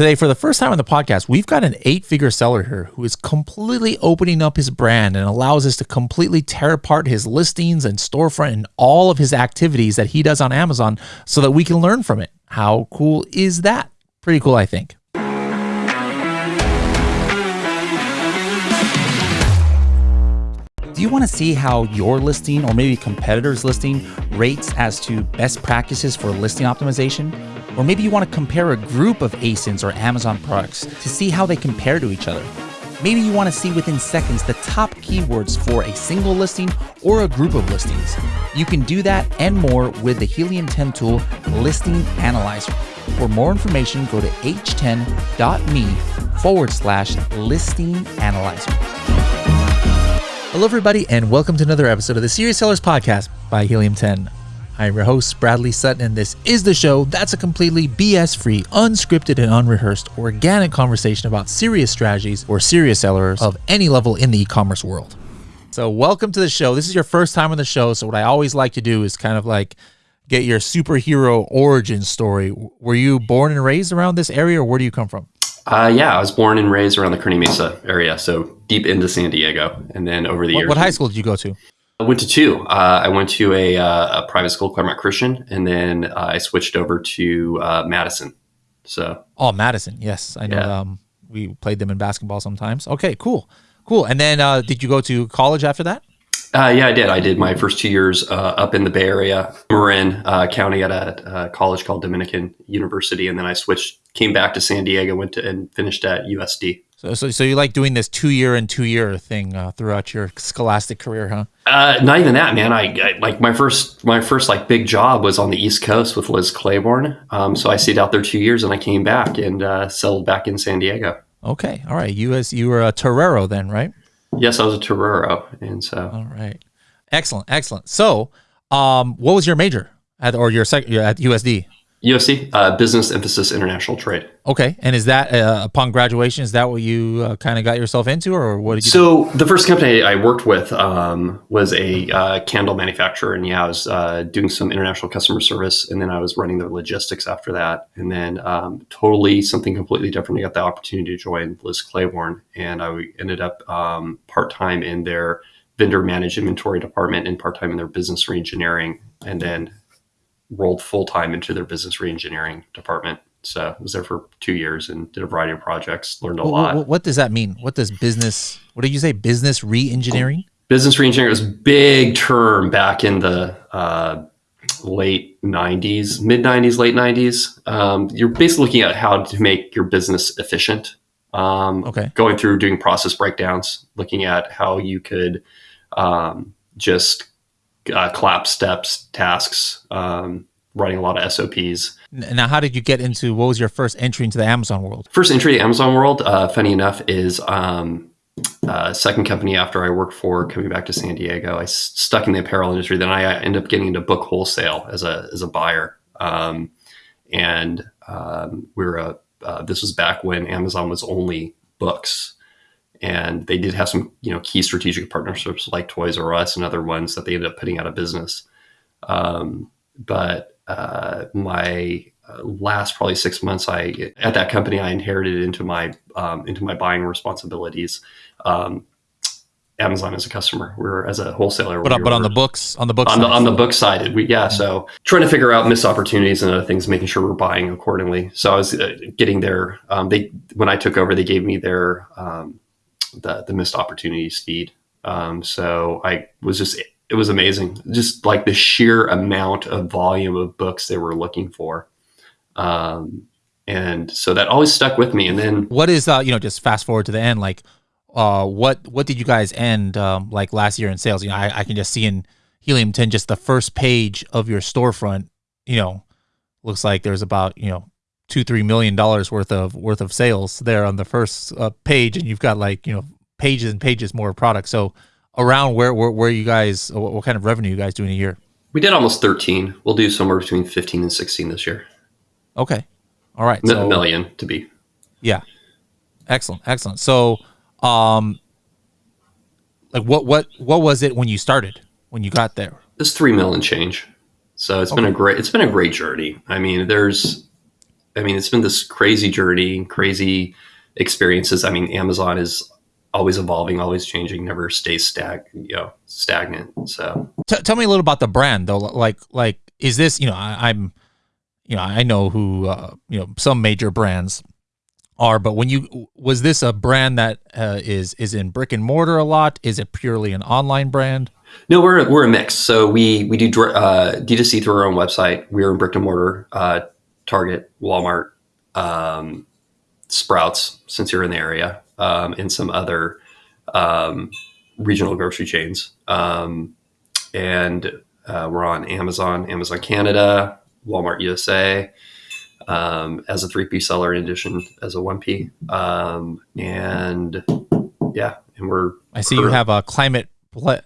Today, for the first time on the podcast, we've got an eight figure seller here who is completely opening up his brand and allows us to completely tear apart his listings and storefront and all of his activities that he does on Amazon so that we can learn from it. How cool is that? Pretty cool, I think. Do you want to see how your listing or maybe competitor's listing rates as to best practices for listing optimization? Or maybe you want to compare a group of ASINs or Amazon products to see how they compare to each other. Maybe you want to see within seconds the top keywords for a single listing or a group of listings. You can do that and more with the Helium 10 tool Listing Analyzer. For more information, go to h10.me forward slash listing analyzer. Hello, everybody, and welcome to another episode of the Serious Sellers Podcast by Helium 10. I'm your host, Bradley Sutton, and this is the show that's a completely BS free, unscripted, and unrehearsed organic conversation about serious strategies or serious sellers of any level in the e commerce world. So, welcome to the show. This is your first time on the show. So, what I always like to do is kind of like get your superhero origin story. Were you born and raised around this area, or where do you come from? Uh, yeah, I was born and raised around the Kearny Mesa area, so deep into San Diego. And then over the What, years, what high school did you go to? I went to two. Uh, I went to a, uh, a private school, Claremont Christian, and then uh, I switched over to uh, Madison. So Oh, Madison. Yes, I know. Yeah. Um, we played them in basketball sometimes. Okay, cool, cool. And then, uh, did you go to college after that? uh, yeah, I did. I did my first two years uh, up in the Bay Area, Marin uh, County, at a, uh college called Dominican University, and then I switched, came back to San Diego, went to and finished at USD. So, so, so you like doing this two year and two year thing uh, throughout your scholastic career, huh? Uh, not even that, man. I, I like my first my first like big job was on the East Coast with Liz Claiborne. Um, so I stayed out there two years, and I came back and uh, settled back in San Diego. Okay, all right. You as you were a Torero then, right? Yes, I was a Torero, and so All right, excellent, excellent. So, um, what was your major at or your sec at USD? USC uh, Business Emphasis International Trade. Okay, and is that uh, upon graduation? Is that what you uh, kind of got yourself into, or what did you? do? So the first company I worked with um, was a uh, candle manufacturer, and yeah, I was uh, doing some international customer service, and then I was running the logistics after that, and then um, totally something completely different. I got the opportunity to join Liz Claiborne, and I ended up um, part time in their vendor managed inventory department and part time in their business reengineering, and then rolled full time into their business reengineering department. So I was there for two years and did a variety of projects, learned a Wh- lot. wh- what does that mean? What does business? What did you say? Business re-engineering? business reengineering was a big term back in the uh, late 90s mid 90s late 90s um, you're basically looking at how to make your business efficient um, Okay. going through doing process breakdowns looking at how you could um, just uh, collapse steps tasks um, writing a lot of sops Now, how did you get into? What was your first entry into the Amazon world? First entry to Amazon world, uh, funny enough, is um, uh, second company after I worked for coming back to San Diego. I stuck in the apparel industry. Then I ended up getting into book wholesale as a as a buyer, um, and um, we were a. Uh, this was back when Amazon was only books, and they did have some you know key strategic partnerships like Toys R Us and other ones that they ended up putting out of business. Um, but uh, my uh, last probably six months, I at that company I inherited into my um, into my buying responsibilities. Um, Amazon as a customer, we're as a wholesaler. But, we on- but on the books, on the books, on the on the book side, we yeah. So trying to figure out missed opportunities and other things, making sure we're buying accordingly. So I was uh, getting their um, they when I took over, they gave me their um, the the missed opportunities feed. Um, so I was just it was amazing, just like the sheer amount of volume of books they were looking for. Um, and so that always stuck with me. And then what is uh you know just fast forward to the end like uh what what did you guys end um like last year in sales you know i, I can just see in helium 10 just the first page of your storefront you know looks like there's about you know two three million dollars worth of worth of sales there on the first uh, page and you've got like you know pages and pages more product so around where where, where you guys what, what kind of revenue you guys do in a year we did almost 13. We'll do somewhere between 15 and 16 this year. okay all right A million to be Yeah. Excellent. Excellent. So, um, like what, what, what was it when you started, when you got there? it's three million change. So it's been a great it's been a great journey. I mean, there's I mean, it's been this crazy journey, crazy experiences. I mean, Amazon is always evolving, always changing, never stays stag, you know, stagnant. So, T- tell me a little about the brand, though. Like, like, is this, you know, I, am you know, I know who, uh, you know, some major brands are, but when you was this a brand that uh, is is in brick and mortar a lot? Is it purely an online brand? No, we're we're a mix. So we we do uh, D2C through our own website. We're in brick and mortar, uh, Target, Walmart, um, Sprouts, since you're in the area, um, and some other um, regional grocery chains. Um, and uh, we're on Amazon, Amazon Canada, Walmart USA, um, as a 3P seller in addition as a 1P. Um, and yeah, and we're. I see you have a climate. Ple-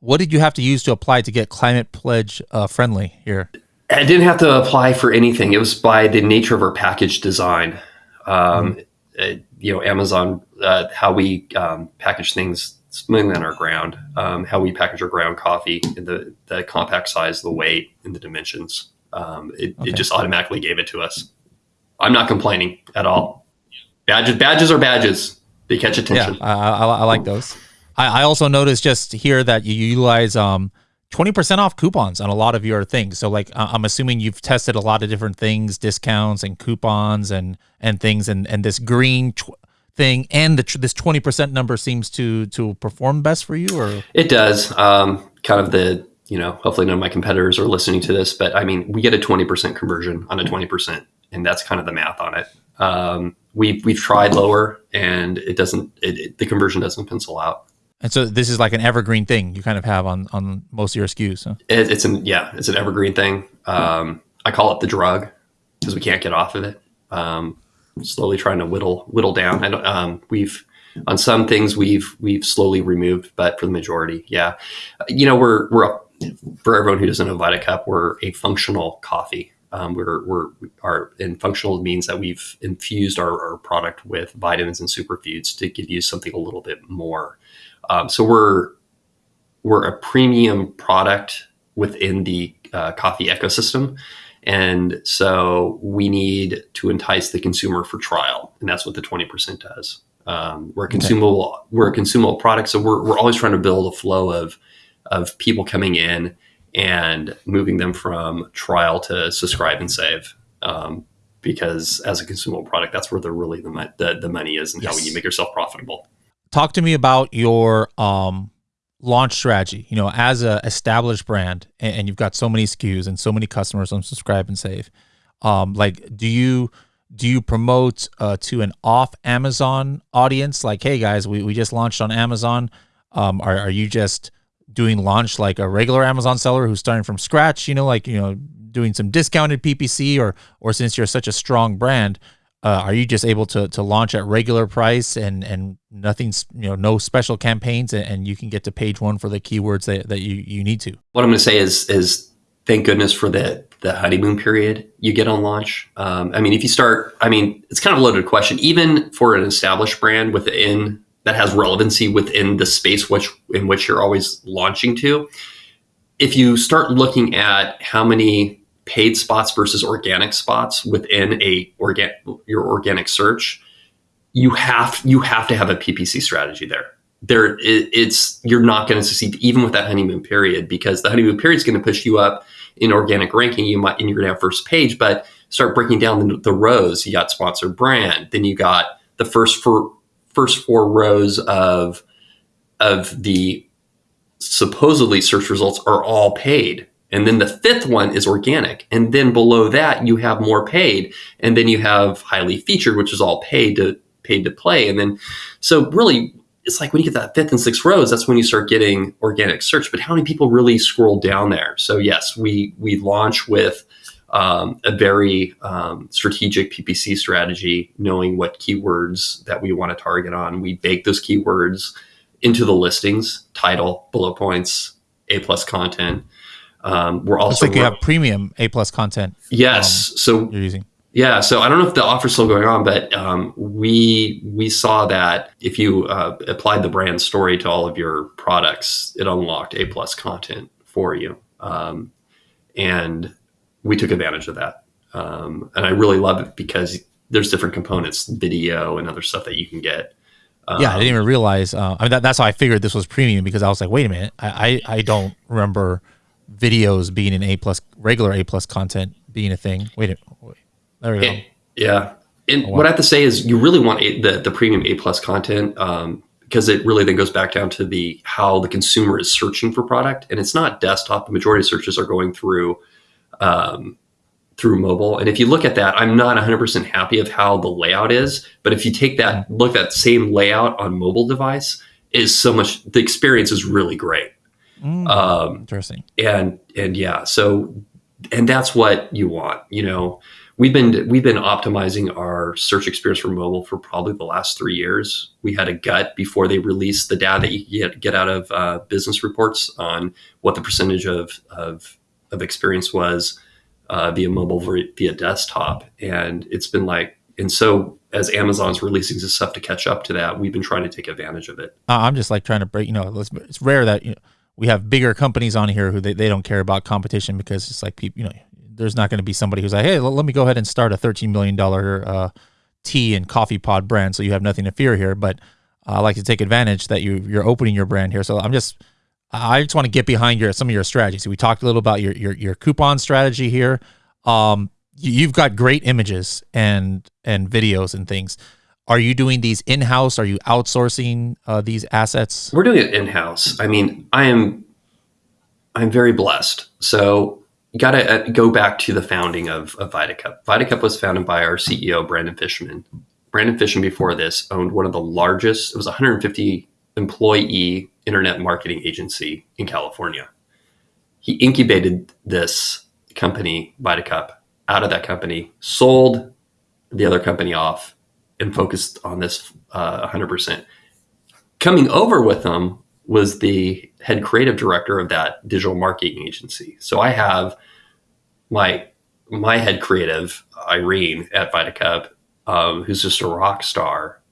what did you have to use to apply to get climate pledge uh, friendly here? I didn't have to apply for anything. It was by the nature of our package design. Um, mm-hmm. uh, you know, Amazon, uh, how we um, package things mainly on our ground, um, how we package our ground coffee in the, the compact size, the weight, and the dimensions. Um, it, okay. it just automatically gave it to us. I'm not complaining at all. Badges, badges are badges. They catch attention. Yeah, I, I, I like those. I, I, also noticed just here that you utilize um, 20% off coupons on a lot of your things. So like I'm assuming you've tested a lot of different things, discounts and coupons and and things and and this green thing and the, this 20% number seems to to perform best for you or It does. Um, kind of the you know, hopefully none of my competitors are listening to this, but I mean, we get a 20% conversion on a 20%, and that's kind of the math on it. Um, we've, we've tried lower and it doesn't, it, it, the conversion doesn't pencil out. And so this is like an evergreen thing you kind of have on, on most of your SKUs. Huh? It, it's an, yeah, it's an evergreen thing. Um, I call it the drug because we can't get off of it. Um, slowly trying to whittle, whittle down. Don't, um, we've, on some things we've, we've slowly removed, but for the majority, yeah, you know, we're, we're for everyone who doesn't know VitaCup, we're a functional coffee. Um, we're, we're our and functional means that we've infused our, our, product with vitamins and superfoods to give you something a little bit more. Um, so we're we're a premium product within the uh, coffee ecosystem, and so we need to entice the consumer for trial, and that's what the twenty percent does. Um, we're a consumable okay. we're a consumable product, so we're we're always trying to build a flow of of people coming in and moving them from trial to subscribe and save. Um, because as a consumable product, that's where the really the, the, the money is and yes. how you make yourself profitable. Talk to me about your um, launch strategy. You know, as a established brand, and, and, you've got so many SKUs and so many customers on subscribe and save. Um, like, do you do you promote uh, to an off Amazon audience? Like, hey guys, we, we just launched on Amazon. Um, are, are you just doing launch like a regular Amazon seller who's starting from scratch, you know, like, you know, doing some discounted PPC or, or since you're such a strong brand, uh, are you just able to, to launch at regular price and, and nothing's, you know, no special campaigns and, and you can get to page one for the keywords that, that you, you need to? What I'm going to say is, is thank goodness for the, the honeymoon period you get on launch. Um, I mean, if you start, I mean, it's kind of a loaded question, even for an established brand within that has relevancy within the space which in which you're always launching to. If you start looking at how many paid spots versus organic spots within a organ your organic search, you have you have to have a PPC strategy there. There, it, it's you're not going to succeed even with that honeymoon period because the honeymoon period is going to push you up in organic ranking. You might and you're going to have first page, but start breaking down the, the rows. You got sponsored brand, then you got the first for first four rows of of the supposedly search results are all paid. And then the fifth one is organic. And then below that, you have more paid. And then you have highly featured, which is all paid to paid to play. And then, so really, it's like when you get that fifth and sixth rows, that's when you start getting organic search. But how many people really scroll down there? So yes, we we launch with um, a very um, strategic PPC strategy, knowing what keywords that we want to target on. We bake those keywords into the listings, title, bullet points, A plus content. Um, we're also Looks like you have premium A plus content. Yes, um, so you're using. Yeah, so I don't know if the offer's still going on, but um, we we saw that if you uh, applied the brand story to all of your products, it unlocked A plus content for you, um, and we took advantage of that. um, and I really love it because there's different components, video and other stuff that you can get. Um, yeah, I didn't even realize. Uh, I mean, that, that's how I figured this was premium because I was like, wait a minute, I I, I don't remember videos being an A plus regular A plus content being a thing. Wait, a, wait there we go. yeah, and oh, wow. what I have to say is, you really want a, the the premium A plus content um, because it really then goes back down to the how the consumer is searching for product, and it's not desktop. The majority of searches are going through um, through mobile. And if you look at that, I'm not 100% happy of how the layout is. But if you take that look at that same layout on mobile device, is so much the experience is really great. Mm, um, interesting. And and yeah, so and that's what you want. You know, we've been we've been optimizing our search experience for mobile for probably the last three years. We had a gut before they released the data that you get get out of uh, business reports on what the percentage of of, of experience was uh, via mobile via desktop, and it's been like, and so as Amazon's releasing this stuff to catch up to that, we've been trying to take advantage of it. Uh, I'm just like trying to break. You know, it's rare that you know, we have bigger companies on here who they, they don't care about competition because it's like people, you know, there's not going to be somebody who's like, hey, let me go ahead and start a 13 million dollar uh, tea and coffee pod brand, so you have nothing to fear here. But I like to take advantage that you you're opening your brand here. So I'm just I just want to get behind your some of your strategies. We talked a little about your your, your coupon strategy here. Um, you've got great images and and videos and things. Are you doing these in house? Are you outsourcing uh, these assets? We're doing it in house. I mean, I am I'm very blessed. So you got to uh, go back to the founding of, of VitaCup. VitaCup was founded by our CEO Brandon Fishman. Brandon Fishman before this owned one of the largest. It was 150 employee internet marketing agency in California. He incubated this company, VitaCup, out of that company, sold the other company off, and focused on this uh, 100%. Coming over with them was the head creative director of that digital marketing agency. So I have my my head creative, Irene at VitaCup, um, who's just a rock star,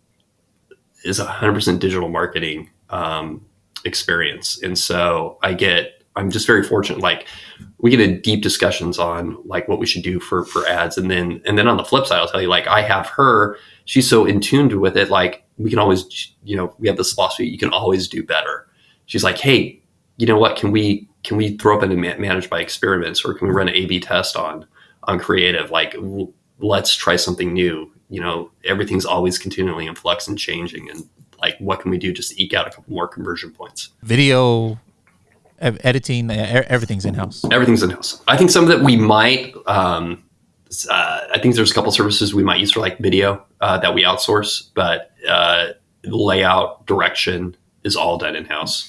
is 100% digital marketing um, experience. And so I get, I'm just very fortunate. Like we get in deep discussions on like what we should do for, for ads. And then, and then on the flip side, I'll tell you, like I have her, she's so in tuned with it. Like we can always, you know, we have this philosophy, you can always do better. She's like, Hey, you know what, can we, can we throw up and manage your experiments or can we run an A B test on, on creative? Like let's try something new. You know, everything's always continually in flux and changing. And like what can we do just to eke out a couple more conversion points video editing everything's in house everything's in house i think some that we might um, uh, i think there's a couple services we might use for like video uh, that we outsource but uh, layout direction is all done in house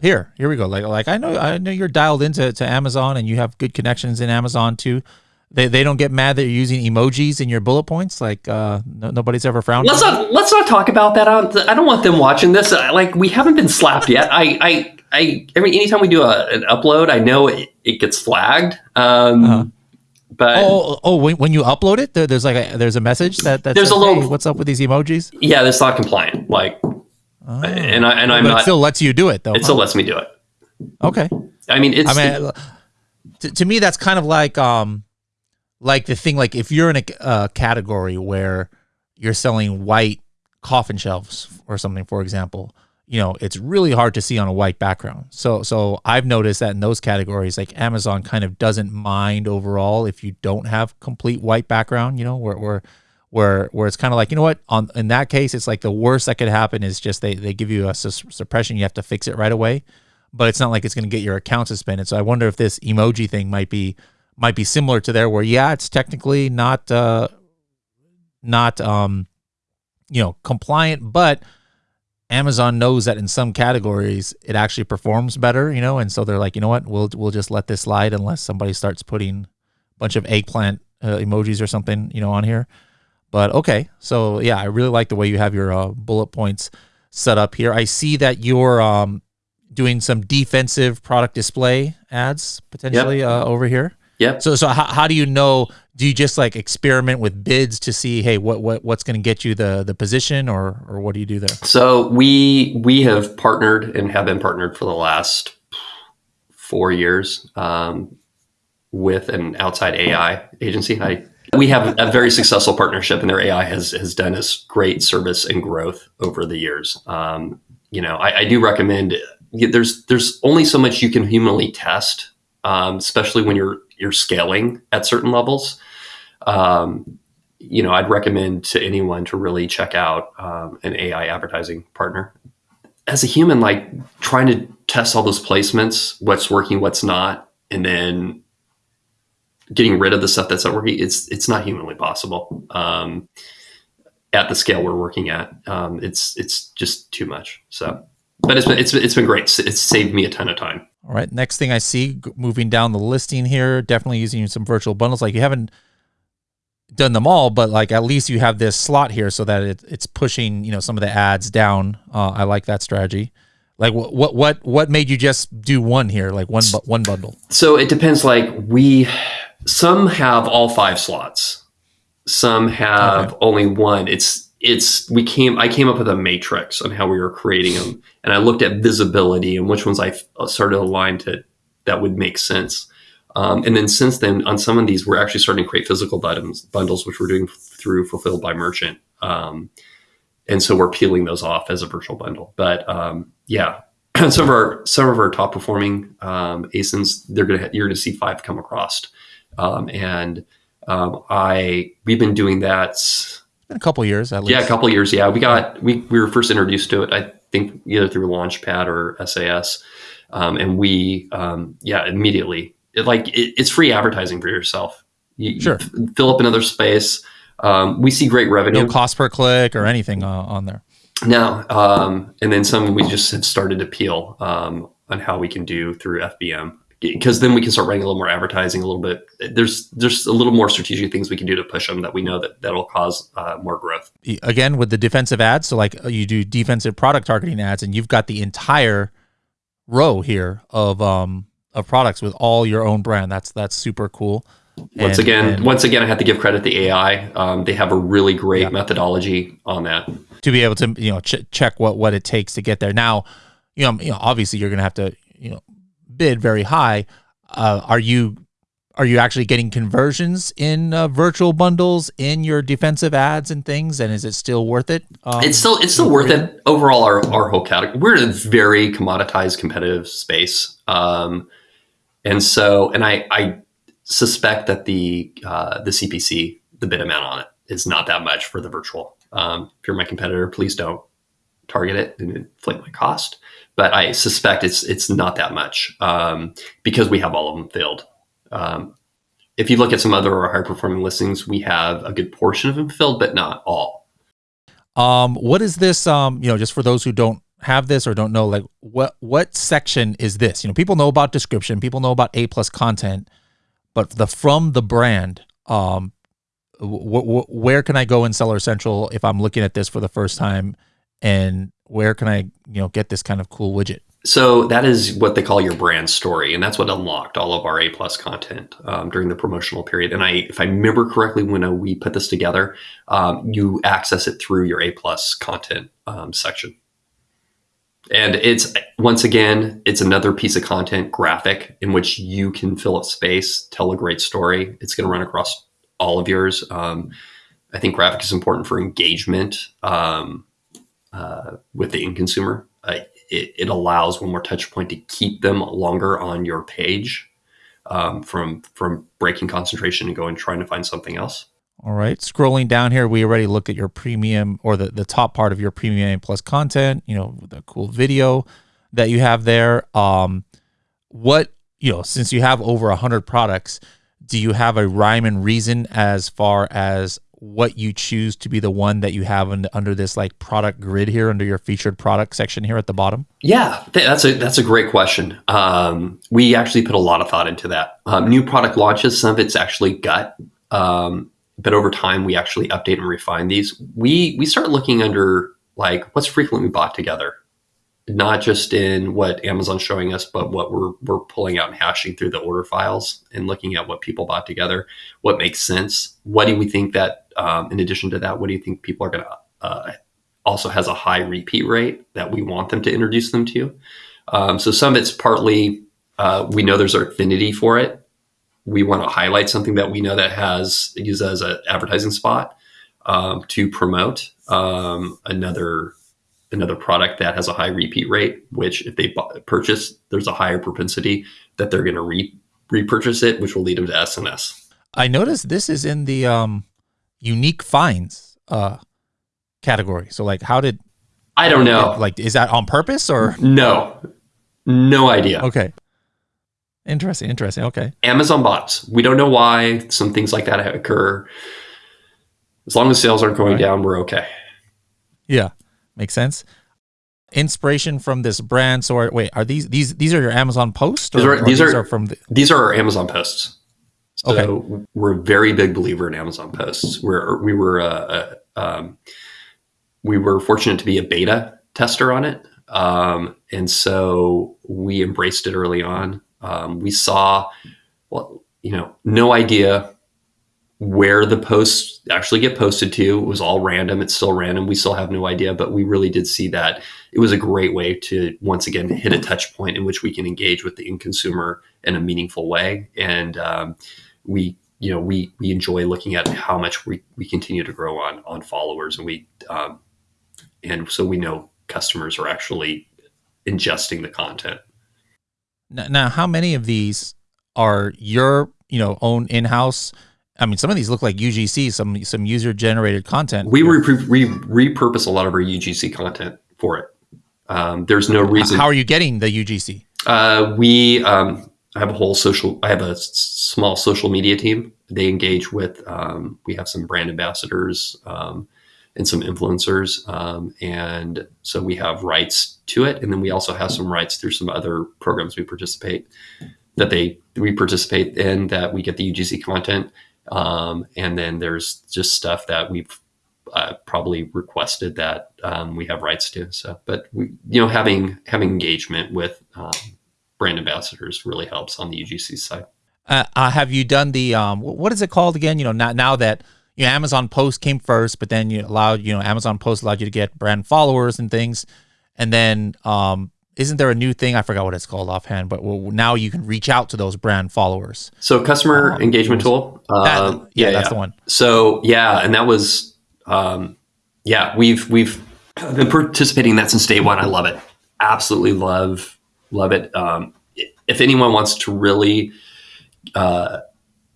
here here we go. Like like i know i know you're dialed into to amazon and you have good connections in amazon too they, they don't get mad that you're using emojis in your bullet points. Like uh, no, nobody's ever frowned. Let's not let's not talk about that. I don't want them watching this. Like we haven't been slapped yet. I I I every anytime we do a, an upload, I know it, it gets flagged. Um, uh-huh. But oh, oh, when, when you upload it, there, there's like a, there's a message that that there's says, a little. Hey, what's up with these emojis? Yeah, that's not compliant. Like, oh. and I and I'm but not. It still lets you do it though. It huh? still lets me do it. Okay. I mean, it's. I mean, to, to me, that's kind of like um like the thing like if you're in a uh, category where you're selling white coffin shelves or something for example you know it's really hard to see on a white background. So so i've noticed that in those categories like amazon kind of doesn't mind overall if you don't have complete white background you know where where where where it's kind of like you know what? On in that case it's like the worst that could happen is just they they give you a su- suppression you have to fix it right away. But it's not like it's going to get your account suspended. So i wonder if this emoji thing might be might be similar to there where yeah it's technically not uh not um you know compliant but Amazon knows that in some categories it actually performs better, you know, and so they're like, you know what, we'll we'll just let this slide unless somebody starts putting a bunch of eggplant uh, emojis or something, you know, on here. But okay, so yeah, I really like the way you have your uh, bullet points set up here. I see that you're um, doing some defensive product display ads potentially yep. uh, over here. Yeah. So so how, how do you know? Do you just like experiment with bids to see, hey, what what what's going to get you the the position, or or what do you do there? So we we have partnered and have been partnered for the last four years um, with an outside AI agency. I we have a very successful partnership, and their AI has has done us great service and growth over the years. Um, you know, I, I, do recommend. There's there's only so much you can humanly test, um, especially when you're you're scaling at certain levels. Um, you know, I'd recommend to anyone to really check out um, an AI advertising partner. As a human, like trying to test all those placements, what's working, what's not, and then getting rid of the stuff that's not working, it's it's not humanly possible. Um, at the scale we're working at, um, it's it's just too much. So, but it's been it's it's been great. It's saved me a ton of time. All right. Next thing I see, moving down the listing here, definitely using some virtual bundles. Like you haven't done them all, but like at least you have this slot here so that it, it's pushing you know some of the ads down. Uh, I like that strategy. Like what what what what made you just do one here, like one one bundle? So it depends. Like we some have all five slots. Some have okay. only one. It's it's we came I came up with a matrix on how we were creating them, and I looked at visibility and which ones I started to align to that would make sense. Um, and then since then, on some of these, we're actually starting to create physical bundles, bundles which we're doing through Fulfilled by Merchant. Um, and so we're peeling those off as a virtual bundle. But um, yeah, some of our some of our top performing um, ASINs, they're gonna you're gonna see five come across. Um, and um, I we've been doing that. a couple years at least. Yeah, a couple years. Yeah, we got we we were first introduced to it. I think either through Launchpad or SAS, um, and we um, yeah immediately it, like it, it's free advertising for yourself. You, sure. You fill up another space. Um, we see great revenue. No cost per click or anything uh, on there. No, um, and then some we just have started to peel um, on how we can do through FBM because then we can start running a little more advertising a little bit there's there's a little more strategic things we can do to push them that we know that that'll cause uh, more growth. Again with the defensive ads so like uh, you do defensive product targeting ads and you've got the entire row here of um of products with all your own brand. That's that's super cool. Once and, again and, once again i have to give credit to ai um, they have a really great yeah. methodology on that. To be able to you know ch- check what what it takes to get there. Now you know, you know obviously you're gonna have to you know bid very high, uh, are you are you actually getting conversions in uh, virtual bundles in your defensive ads and things? And is it still worth it? Um, it's still it's still worth it overall. Our our whole category we're in a very commoditized competitive space, um, and so and I I suspect that the uh, the CPC the bid amount on it is not that much for the virtual. Um, if you're my competitor, please don't target it and inflate my cost but I suspect it's it's not that much um, because we have all of them filled. Um, if you look at some other high performing listings, we have a good portion of them filled, but not all. Um, what is this? Um, you know, just for those who don't have this or don't know, like what what section is this? You know, people know about description, people know about A plus content, but the from the brand, um, where can I go in Seller Central if I'm looking at this for the first time? and where can I, you know, get this kind of cool widget? So that is what they call your brand story, and that's what unlocked all of our A plus content um, during the promotional period. And I, if I remember correctly, when uh, we put this together, um, you access it through your A plus content um, section. And it's once again, it's another piece of content graphic in which you can fill up space, tell a great story. It's going to run across all of yours. Um, I think graphic is important for engagement. Um, uh, with the end consumer. Uh, it, it, allows one more touch point to keep them longer on your page um, from from breaking concentration and going trying to find something else. All right, scrolling down here, we already looked at your premium or the, the top part of your premium plus content. You know, the cool video that you have there. Um, what you know, since you have over a hundred products, do you have a rhyme and reason as far as what you choose to be the one that you have in, under this like product grid here under your featured product section here at the bottom? Yeah, that's a that's a great question. Um, we actually put a lot of thought into that. Um, new product launches, some of it's actually gut, um, but over time we actually update and refine these. We we start looking under like what's frequently bought together not just in what Amazon's showing us, but what we're we're pulling out and hashing through the order files and looking at what people bought together, what makes sense. What do we think that, um, in addition to that, what do you think people are going to uh, also has a high repeat rate that we want them to introduce them to? Um, so some of it's partly uh, we know there's an affinity for it, we want to highlight something that we know that has used as an advertising spot um, to promote um, another another product that has a high repeat rate. Which, if they purchase, there's a higher propensity that they're going to re- repurchase it, which will lead them to SNS. I noticed this is in the um, unique finds uh, category. So, like, how did I don't know? Like, is that on purpose or no? No idea. Okay. Interesting. Interesting. Okay. Amazon bots. We don't know why some things like that occur. As long as sales aren't going right. down, we're okay. Yeah, makes sense. Inspiration from this brand. So, are, wait, are these these these are your Amazon posts? Or, these are, these are, are, from the- these are our Amazon posts. So okay. we're a very big believer in Amazon posts. We're we were uh, uh, um, we were fortunate to be a beta tester on it, um, and so we embraced it early on. Um, we saw, well, you know, no idea where the posts actually get posted to. Was all random. It's still random. We still have no idea, but we really did see that it was a great way to once again hit a touch point in which we can engage with the end consumer in a meaningful way. And um, we, you know, we we enjoy looking at how much we, we continue to grow on on followers, and we um, and so we know customers are actually ingesting the content. Now, how many of these are your you know own in house? I mean, some of these look like UGC, some some user generated content. We re- re- repurpose a lot of our UGC content for it. Um, there's no reason. How are you getting the UGC? Uh, we um, I have a whole social. I have a s- small social media team. They engage with. Um, we have some brand ambassadors um, and some influencers, um, and so we have rights to it. And then we also have some rights through some other programs we participate that they we participate in that we get the UGC content. Um, and then there's just stuff that we've uh, probably requested that um, we have rights to. So, but we, you know, having having engagement with um, brand ambassadors really helps on the UGC side. Uh, uh, have you done the um, what is it called again? You know, now now that you know, Amazon Post came first, but then you allowed you know Amazon Post allowed you to get brand followers and things, and then um, isn't there a new thing? I forgot what it's called offhand, but well, now you can reach out to those brand followers. So customer um, engagement tool. That, um, yeah, yeah, that's yeah. the one. So yeah, and that was, um, yeah, we've we've been participating in that since day one. I love it. Absolutely love love it. Um, if anyone wants to really uh,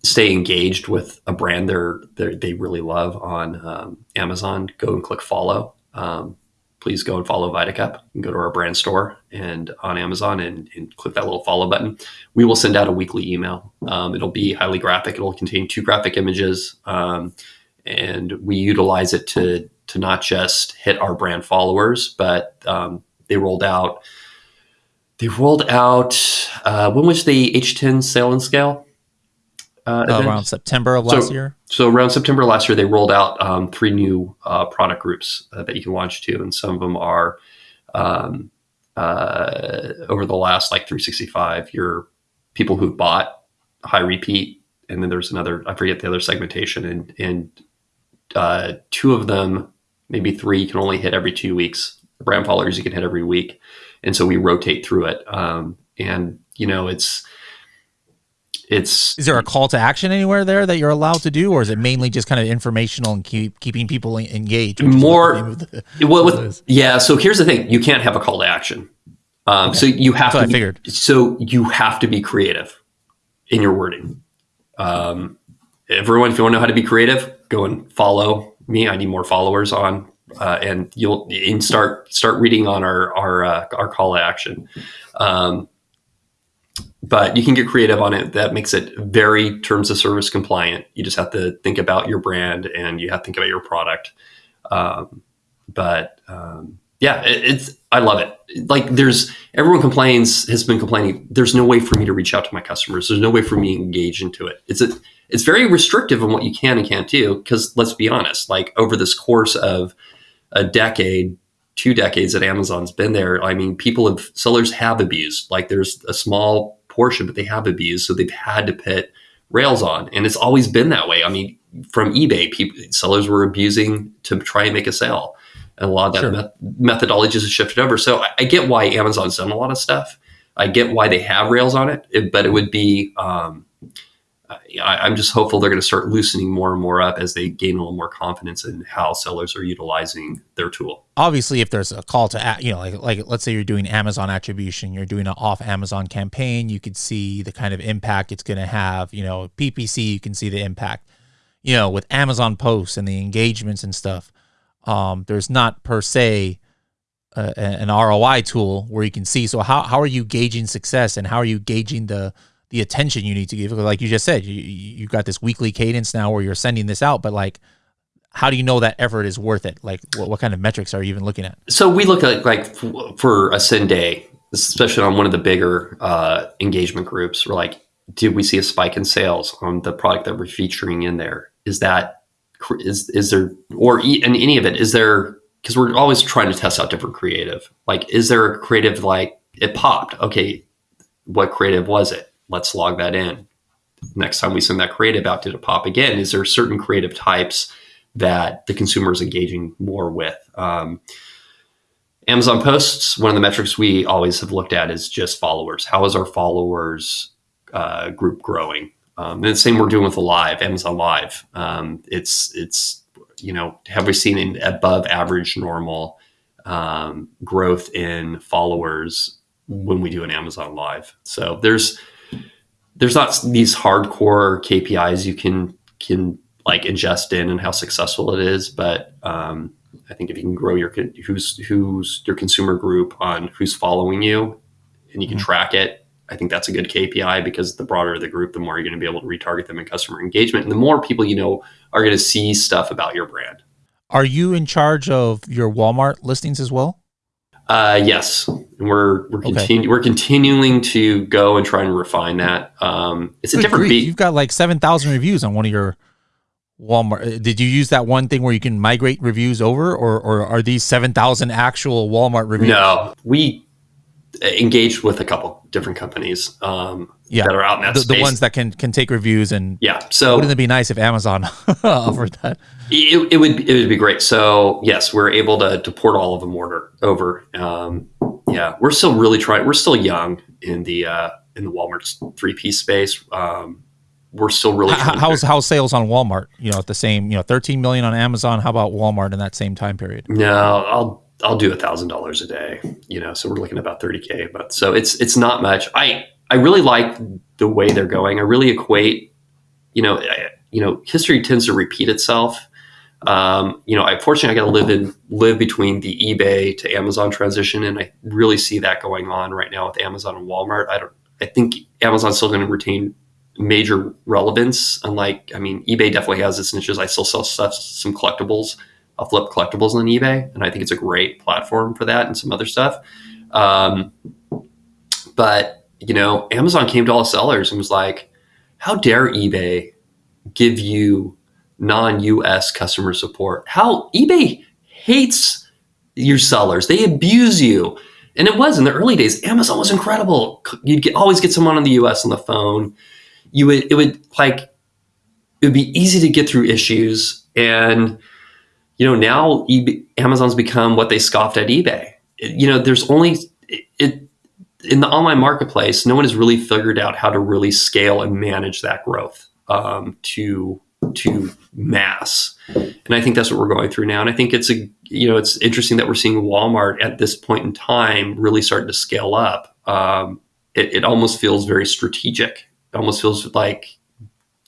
stay engaged with a brand they're, they're they really love on um, Amazon, go and click follow. Um, please go and follow VitaCup and go to our brand store and on Amazon and, and click that little follow button. We will send out a weekly email. Um, it'll be highly graphic. It'll contain two graphic images, um, and we utilize it to to not just hit our brand followers, but um, they rolled out. They rolled out. Uh, when was the H10 Sale and Scale? Uh, uh, around September of last so, year. So around September last year, they rolled out um, three new uh, product groups uh, that you can launch to, and some of them are um, uh, over the last like 365. Your people who bought high repeat, and then there's another I forget the other segmentation, and and uh, two of them, maybe three, you can only hit every two weeks. Brand followers you can hit every week, and so we rotate through it. Um, and you know it's it's is there a call to action anywhere there that you're allowed to do or is it mainly just kind of informational and keep keeping people engaged more the, well, with, yeah so here's the thing you can't have a call to action. Um, okay. so you have That's to be, figured. so you have to be creative in your wording. Um, everyone if you want to know how to be creative go and follow me. I need more followers on uh, and you'll and start start reading on our our uh, our call to action. Um, but you can get creative on it. That makes it very terms of service compliant. You just have to think about your brand and you have to think about your product. Um, but um, yeah, it, it's I love it. Like there's everyone complains has been complaining. There's no way for me to reach out to my customers. There's no way for me to engage into it. It's a, it's very restrictive on what you can and can't do. Because let's be honest, like over this course of a decade, two decades that Amazon's been there, I mean, people have sellers have abused. Like there's a small portion, but they have abused, so they've had to put rails on, and it's always been that way. I mean, from eBay, people sellers were abusing to try and make a sale, and a lot of that sure. met- methodology has shifted over. So I, I, get why Amazon's done a lot of stuff. I get why they have rails on it, it but it would be um, I, am just hopeful they're going to start loosening more and more up as they gain a little more confidence in how sellers are utilizing their tool. Obviously, if there's a call to, you know, like like let's say you're doing Amazon attribution, you're doing an off Amazon campaign, you could see the kind of impact it's going to have. You know, PPC, you can see the impact. You know, with Amazon posts and the engagements and stuff, um, there's not per se uh, an ROI tool where you can see. So how how are you gauging success and how are you gauging the the attention you need to give. Like you just said, you you've got this weekly cadence now where you're sending this out, but like, how do you know that effort is worth it? Like, what, what kind of metrics are you even looking at? So we look at like for a send day, especially on one of the bigger uh, engagement groups. We're like, did we see a spike in sales on the product that we're featuring in there? Is that is is there or in any of it is there because we're always trying to test out different creative like is there a creative like it popped okay what creative was it let's log that in. Next time we send that creative out, did it pop again? Is there certain creative types that the consumer is engaging more with? Um, Amazon posts, one of the metrics we always have looked at is just followers. How is our followers uh, group growing? Um, and the same we're doing with the live, Amazon Live. Um, it's it's you know have we seen an above average normal um, growth in followers when we do an Amazon Live? So there's there's not these hardcore KPIs you can can like ingest in and how successful it is, but um, I think if you can grow your who's who's your consumer group on who's following you, and you can mm-hmm. track it, I think that's a good KPI because the broader the group, the more you're going to be able to retarget them in customer engagement, and the more people you know are going to see stuff about your brand. Are you in charge of your Walmart listings as well? Uh, yes, and we're we're okay. we're continuing to go and try and refine that. Um, it's a Good different beat. You've got like seven thousand reviews on one of your Walmart. Uh, did you use that one thing where you can migrate reviews over, or or are these seven thousand actual Walmart reviews? No, we engaged with a couple different companies um, yeah. that are out in that the, space. The ones that can can take reviews and yeah. So wouldn't it be nice if Amazon offered that? It, it, would it would be great. So yes, we're able to, to port all of them order over. Um, yeah, we're still really trying. We're still young in the uh, in the Walmart three piece space. Um, we're still really how, how's how's sales on Walmart? You know, at the same you know, thirteen million on Amazon. How about Walmart in that same time period? No, I'll I'll do a thousand dollars a day. You know, so we're looking about thirty k. But so it's it's not much. I I really like the way they're going. I really equate. You know, I, you know, history tends to repeat itself um, you know, I fortunately I got to live in live between the eBay to Amazon transition, and I really see that going on right now with Amazon and Walmart. I don't. I think Amazon's still going to retain major relevance. Unlike, I mean, eBay definitely has its niches. I still sell stuff, some collectibles. I'll flip collectibles on eBay, and I think it's a great platform for that and some other stuff. Um, but you know, Amazon came to all sellers and was like, "How dare eBay give you?" non-US customer support. How eBay hates your sellers. They abuse you. And it was in the early days. Amazon was incredible. You'd get, always get someone in the US on the phone. You would it would like it would be easy to get through issues and you know now eBay, Amazon's become what they scoffed at eBay. You know there's only it, it in the online marketplace no one has really figured out how to really scale and manage that growth um, to to mass. And I think that's what we're going through now. And I think it's a you know it's interesting that we're seeing Walmart at this point in time really starting to scale up. Um, it, it almost feels very strategic. It almost feels like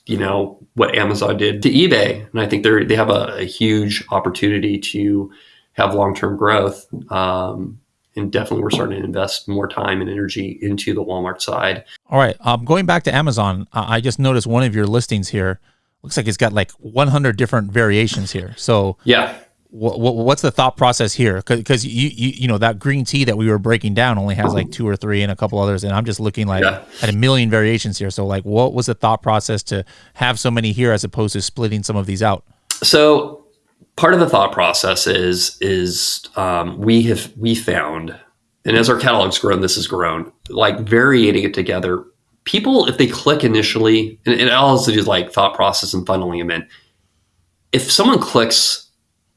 you know what Amazon did to eBay, and I think they they have a, a, huge opportunity to have long term growth. Um, and definitely, we're starting to invest more time and energy into the Walmart side. All right, um, going back to Amazon, I just noticed one of your listings here looks like it's got like 100 different variations here. So yeah, what's the thought process here? Because you, you you know that green tea that we were breaking down only has like two or three and a couple others, and I'm just looking like yeah. at a million variations here. So like, what was the thought process to have so many here as opposed to splitting some of these out? So part of the thought process is is um, we have we found, and as our catalog's grown, this has grown. Like varying it together people, if they click initially, and, and it all has to do like thought process and funneling them in. If someone clicks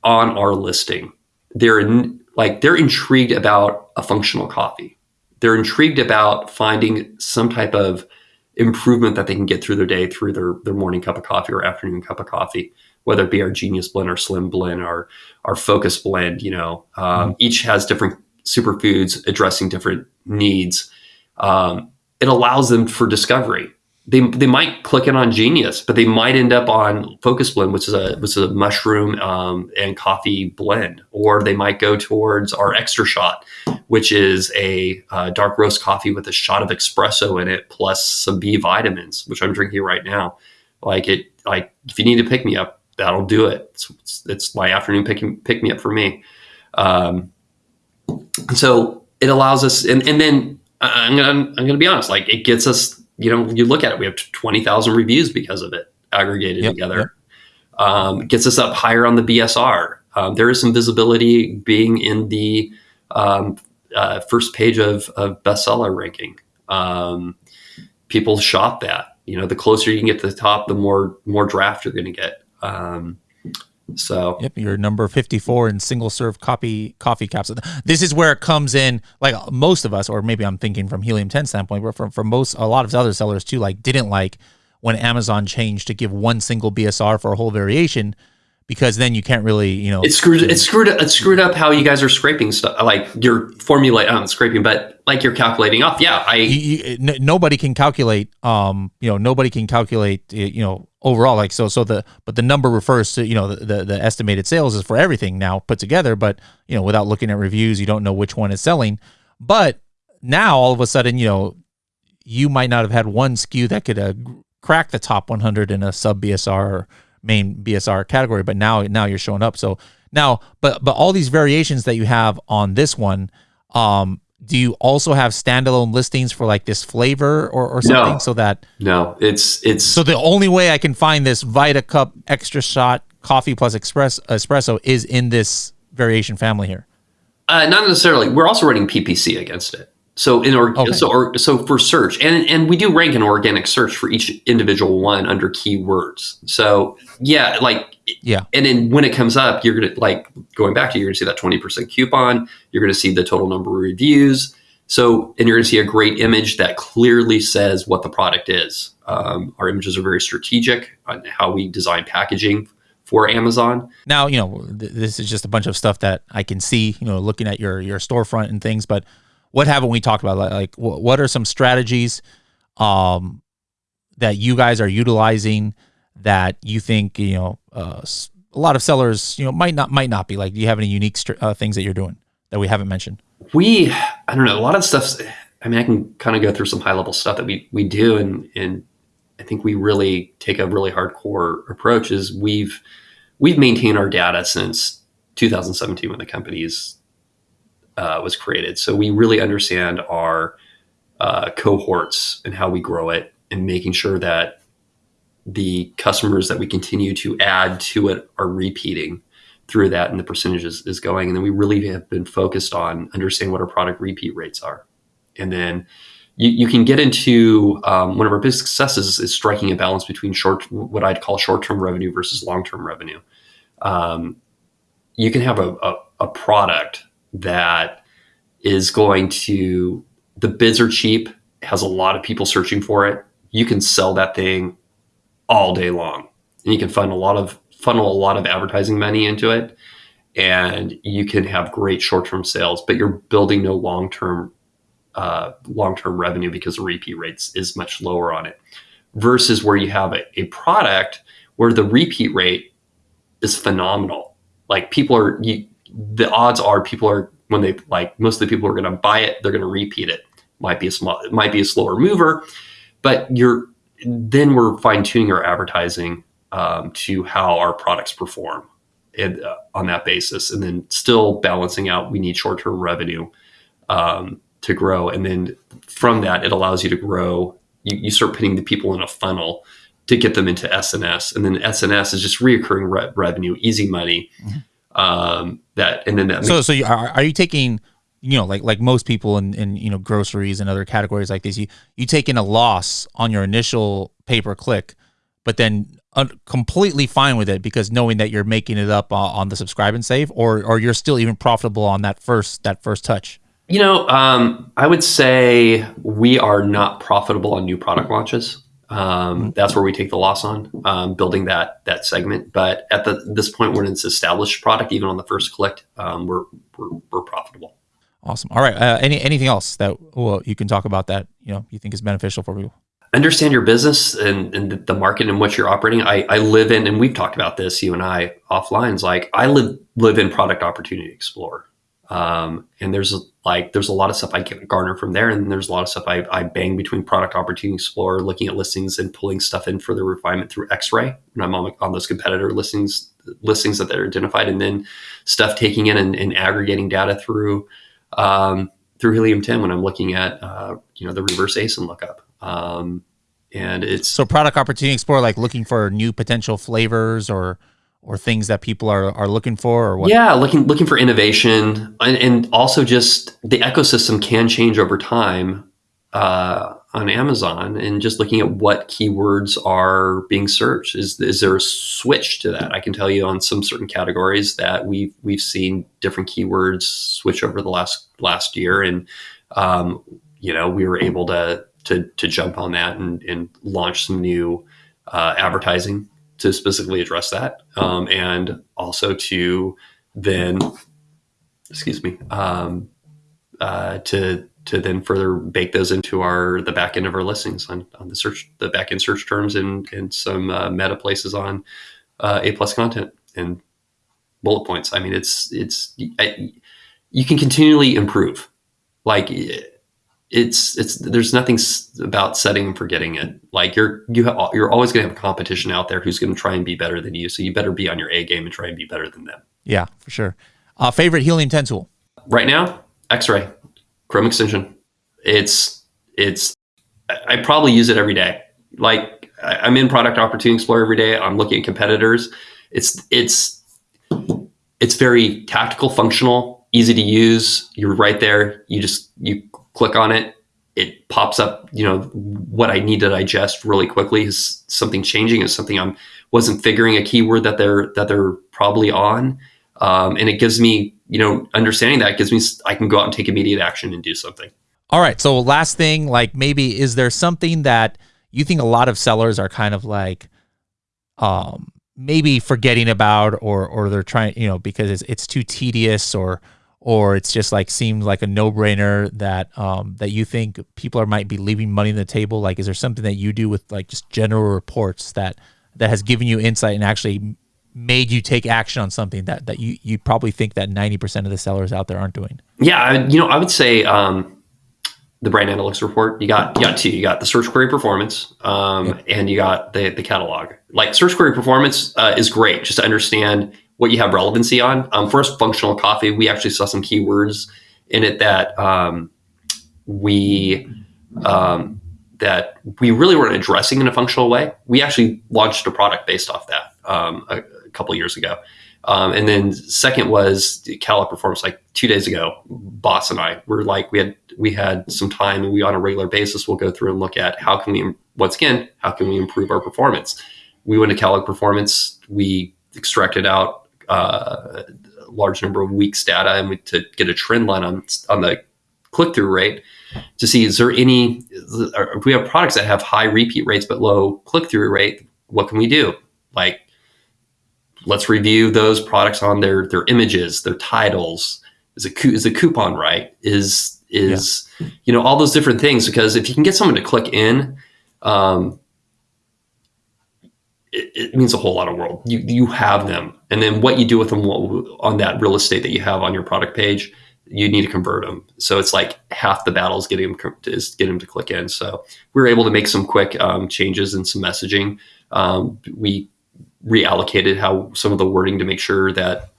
on our listing, they're in, like they're intrigued about a functional coffee. They're intrigued about finding some type of improvement that they can get through their day through their their morning cup of coffee or afternoon cup of coffee whether it be our genius blend or slim blend or our focus blend you know um, mm-hmm. each has different superfoods addressing different needs um, it allows them for discovery they, they might click in on Genius, but they might end up on Focus Blend, which is a which is a mushroom um, and coffee blend, or they might go towards our Extra Shot, which is a uh, dark roast coffee with a shot of espresso in it plus some B vitamins, which I'm drinking right now. Like it, like if you need to pick me up, that'll do it. It's, it's, it's my afternoon pick pick me up for me. Um, so it allows us, and, and then I'm gonna I'm gonna be honest, like it gets us you know, you look at it, we have 20,000 reviews because of it aggregated yep, together. Yep. Um, gets us up higher on the BSR. Um, there is some visibility being in the um, uh, first page of, of bestseller ranking. Um, people shop that. You know, the closer you can get to the top, the more more draft you're going to get. Um, so yep, you're number 54 in single serve coffee coffee caps. This is where it comes in. Like most of us, or maybe I'm thinking from Helium 10 standpoint, but from from most a lot of other sellers too, like didn't like when Amazon changed to give one single BSR for a whole variation because then you can't really, you know, it screwed it screwed it screwed up how you guys are scraping stuff, like your formulate, not scraping, but like you're calculating off. Yeah, I you, you, n- nobody can calculate, um, you know, nobody can calculate, you know, overall. Like so, so the but the number refers to you know the, the the estimated sales is for everything now put together, but you know, without looking at reviews, you don't know which one is selling. But now all of a sudden, you know, you might not have had one SKU that could uh, crack the top 100 in a sub BSR. Or, main BSR category, but now now you're showing up. So now, but but all these variations that you have on this one, um, do you also have standalone listings for like this flavor or, or something no, so that no. It's it's so the only way i can find this VitaCup extra shot coffee plus express espresso is in this variation family here. Uh, not necessarily. We're also running ppc against it so in or, okay. so or, so for search and and we do rank an organic search for each individual one under keywords. So yeah, like yeah. And then when it comes up, you're gonna like going back to you're gonna see that twenty percent coupon. You're gonna see the total number of reviews. So and you're gonna see a great image that clearly says what the product is. Um, our images are very strategic on how we design packaging for Amazon. Now, you know, th- this is just a bunch of stuff that I can see, you know, looking at your your storefront and things, but what haven't we talked about? Like, what are some strategies um, that you guys are utilizing that you think you know uh, a lot of sellers you know might not might not be like? Do you have any unique uh, things that you're doing that we haven't mentioned? We, I don't know, a lot of stuff. I mean, I can kind of go through some high level stuff that we we do, and and I think we really take a really hardcore approach. Is we've we've maintained our data since 2017 when the company is uh, was created. So we really understand our uh, cohorts and how we grow it, and making sure that the customers that we continue to add to it are repeating through that, and the percentages is going. And then we really have been focused on understanding what our product repeat rates are, and then. You, you can get into um, one of our big successes is striking a balance between short, what I'd call short-term revenue versus long-term revenue. Um, you can have a, a, a product that is going to the bids are cheap, has a lot of people searching for it. You can sell that thing all day long. And you can fund a lot of funnel a lot of advertising money into it and you can have great short-term sales, but you're building no long-term uh, long-term revenue because the repeat rates is much lower on it versus where you have a, a product where the repeat rate is phenomenal. Like people are, you, the odds are people are when they like most of the people are going to buy it, they're going to repeat it. Might be a small, it might be a slower mover, but you're then we're fine tuning our advertising um, to how our products perform and, uh, on that basis, and then still balancing out. We need short term revenue um, to grow, and then from that, it allows you to grow. You, you start putting the people in a funnel to get them into SNS, and then SNS is just reoccurring re- revenue, easy money. Mm-hmm um, that and then that. So, so you, are, are you taking, you know, like like most people in, in you know groceries and other categories like this, you you taking a loss on your initial pay per click, but then un- completely fine with it because knowing that you're making it up uh, on the subscribe and save, or or you're still even profitable on that first that first touch. You know, um, I would say we are not profitable on new product launches. Um, that's where we take the loss on um, building that that segment. But at the this point, when it's established product, even on the first collect, um, we're, we're we're profitable. Awesome. All right. Uh, any anything else that well you can talk about that you know you think is beneficial for people? Understand your business and, and the market in which you're operating. I, I live in, and we've talked about this, you and I offline. Is like I live live in product opportunity explorer. Um, and there's like there's a lot of stuff I garner from there, and there's a lot of stuff I, I bang between Product Opportunity Explorer, looking at listings and pulling stuff in for the refinement through X-Ray when I'm on, on those competitor listings listings that they're identified, and then stuff taking in and, and aggregating data through um, through Helium 10 when I'm looking at uh, you know the reverse ASIN lookup. Um, and it's so Product Opportunity Explorer, like looking for new potential flavors or or things that people are, are looking for or what? Yeah, looking looking for innovation and, and also just the ecosystem can change over time uh, on Amazon and just looking at what keywords are being searched. Is is there a switch to that? I can tell you on some certain categories that we've we've seen different keywords switch over the last last year and um, you know we were able to to to jump on that and, and launch some new uh, advertising to specifically address that, um, and also to then, excuse me, um, uh, to to then further bake those into our the back end of our listings on, on the search the back end search terms and and some uh, meta places on uh, A plus content and bullet points. I mean, it's it's I, you can continually improve. Like it's it's there's nothing about setting and forgetting it. Like you're you have, you're always going to have a competition out there who's going to try and be better than you. So you better be on your A game and try and be better than them. Yeah, for sure. Uh, favorite Helium 10 tool right now? X-ray, Chrome extension. It's it's I probably use it every day. Like I'm in Product Opportunity Explorer every day. I'm looking at competitors. It's it's it's very tactical, functional, easy to use. You're right there. You just you click on it, it pops up, you know, what I need to digest really quickly is something changing, is something I'm wasn't figuring a keyword that they're that they're probably on. Um, and it gives me, you know, understanding that gives me I can go out and take immediate action and do something. All right. So last thing, like maybe is there something that you think a lot of sellers are kind of like um maybe forgetting about or or they're trying, you know, because it's it's too tedious or or it's just like seems like a no-brainer that um, that you think people are might be leaving money on the table? Like is there something that you do with like just general reports that that has given you insight and actually made you take action on something that that you you probably think that 90% of the sellers out there aren't doing? Yeah you know i would say um, the brand analytics report you got you got two. You got the search query performance um, and you got the the catalog. Like search query performance uh, is great just to understand what you have relevancy on. Um, first, functional coffee. We actually saw some keywords in it that um, we um, that we really weren't addressing in a functional way. We actually launched a product based off that um, a, a, couple years ago. Um, and then second was catalog performance. Like two days ago, boss and I were like we had we had some time, and we on a regular basis will go through and look at how can we once again how can we improve our performance. We went to catalog performance. We extracted out uh, large number of weeks data and we, to get a trend line on on the click through rate to see is there any if we have products that have high repeat rates but low click through rate what can we do? Like let's review those products on their their images their titles. Is a is a coupon right? Is is yeah. you know all those different things because if you can get someone to click in um, it, it, means a whole lot of world. You you have them, and then what you do with them on that real estate that you have on your product page, you need to convert them. So it's like half the battle is getting them to, is getting them to click in. So we were able to make some quick um, changes in some messaging. Um, we reallocated how some of the wording to make sure that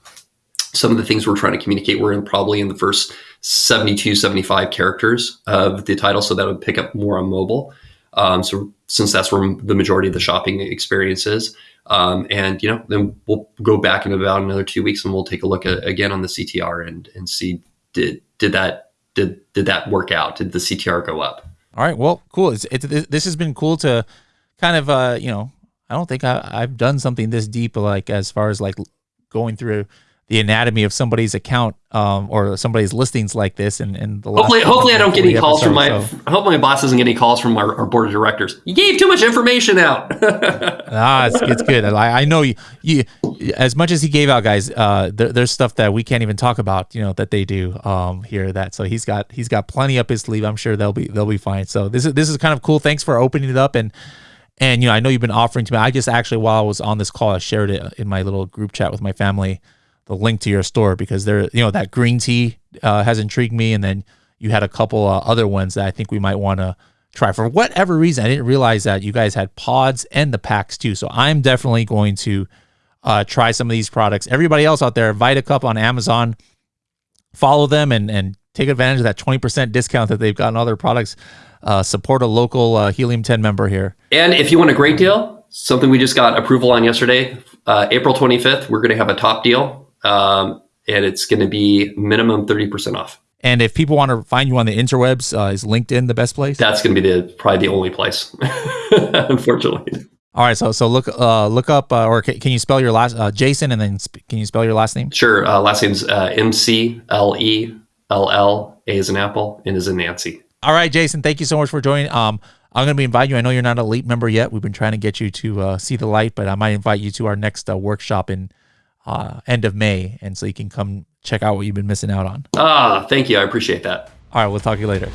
some of the things we're trying to communicate were in probably in the first 72 75 characters of the title so that would pick up more on mobile um, so since that's where the majority of the shopping experience is, um, and you know, then we'll go back in about another two weeks and we'll take a look at, again on the CTR and and see did did that did did that work out? Did the CTR go up? All right. Well, cool. It's, this has been cool to kind of uh you know I don't think I, I've done something this deep like as far as like going through the anatomy of somebody's account um, or somebody's listings like this. And, and the hopefully, hopefully, I don't get any calls from my. So. I hope my boss doesn't get any calls from our, our, board of directors. You gave too much information out. ah, it's, it's good. I, I know you, you. As much as he gave out, guys, uh, there, there's stuff that we can't even talk about. You know that they do um, here. That so he's got he's got plenty up his sleeve. I'm sure they'll be they'll be fine. So this is this is kind of cool. Thanks for opening it up and. And you know, I know you've been offering to me. I just actually, while I was on this call, I shared it in my little group chat with my family the link to your store because there, you know, that green tea uh, has intrigued me, and then you had a couple uh, other ones that I think we might want to try. For whatever reason, I didn't realize that you guys had pods and the packs too. So I'm definitely going to uh, try some of these products. Everybody else out there, VitaCup on Amazon, follow them and and take advantage of that 20% discount that they've got on other products. Uh, support a local uh, Helium 10 member here. And if you want a great deal, something we just got approval on yesterday, uh, April 25th, we're going to have a top deal um, and it's going to be minimum 30% off. And if people want to find you on the interwebs, uh, is LinkedIn the best place? That's going to be the probably the only place, unfortunately. All right, so so look uh, look up uh, or can, can, you spell your last uh, Jason and then sp- can you spell your last name? Sure, uh, last name's uh, M C L E L L A is an apple, and is a Nancy. All right, Jason, thank you so much for joining. Um, I'm going to be inviting you. I know you're not an elite member yet. We've been trying to get you to uh, see the light, but I might invite you to our next workshop in uh, end of May, and so you can come check out what you've been missing out on. Ah, thank you. I appreciate that. All right, we'll talk to you later.